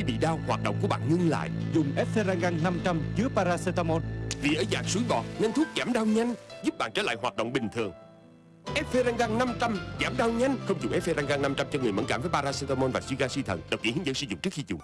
Khi bị đau, hoạt động của bạn ngưng lại. Dùng Efferangan 500 chứa paracetamol. Vì ở dạng suối bọt nên thuốc giảm đau nhanh Giúp bạn trở lại hoạt động bình thường. Efferangan 500 giảm đau nhanh. Không dùng Efferangan 500 cho người mẫn cảm với paracetamol và suy gan suy thận Đọc kỹ hướng dẫn sử dụng trước khi dùng.